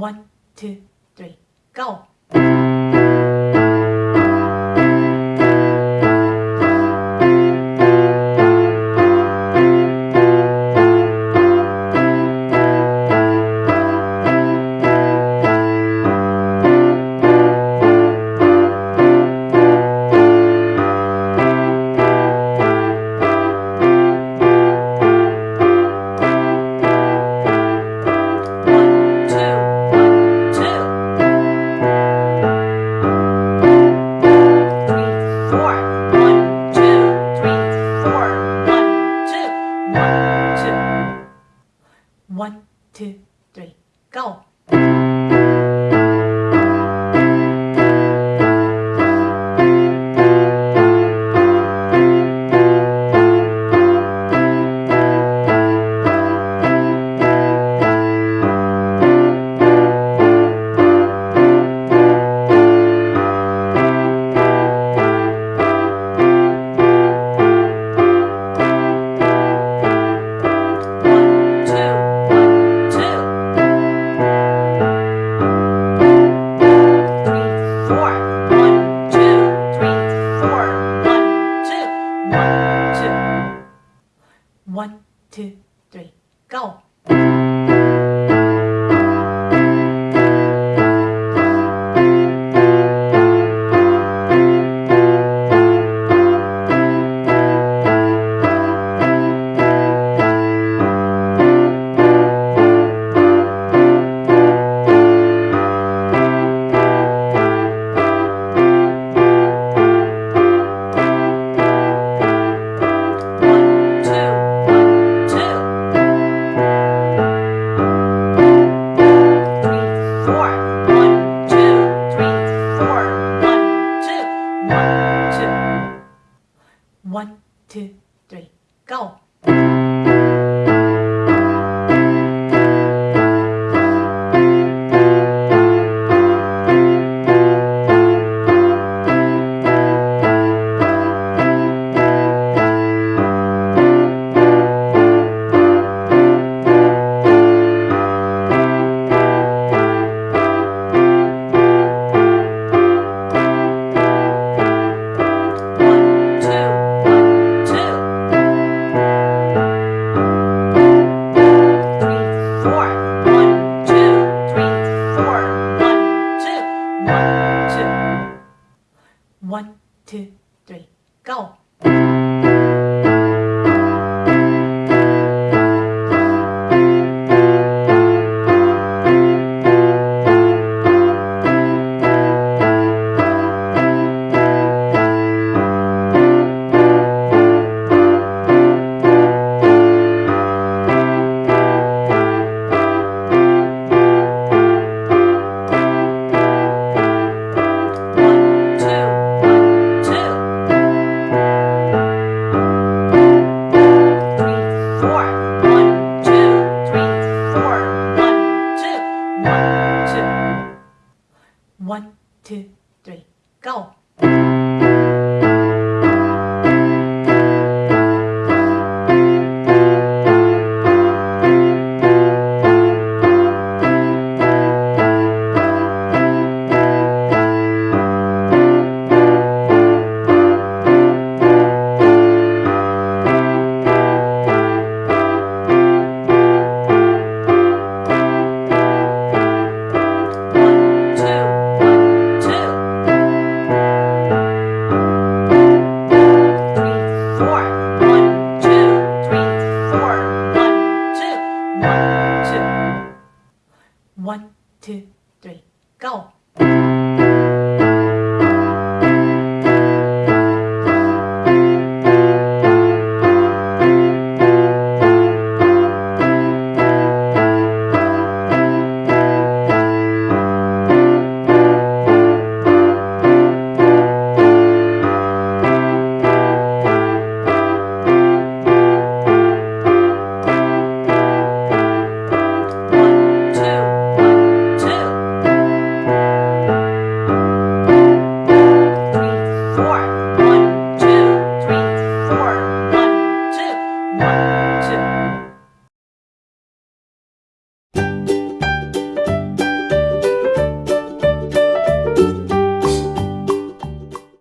One, two, three, go! two, Go! One, two, three, go! two, three, go. One, two, three, four. One, two, one, two. One, two, three, go. 对 go